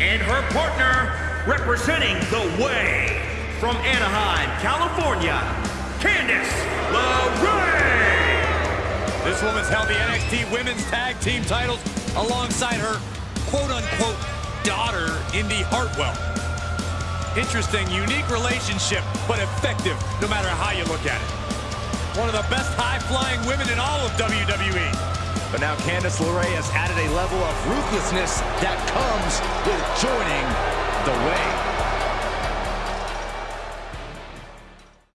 And her partner, representing The Way, from Anaheim, California, Candice LeRae. This woman's held the NXT Women's Tag Team titles alongside her quote-unquote daughter, Indi Hartwell. Interesting, unique relationship, but effective no matter how you look at it. One of the best high-flying women in all of WWE. But now Candice LeRae has added a level of ruthlessness that comes with joining the way.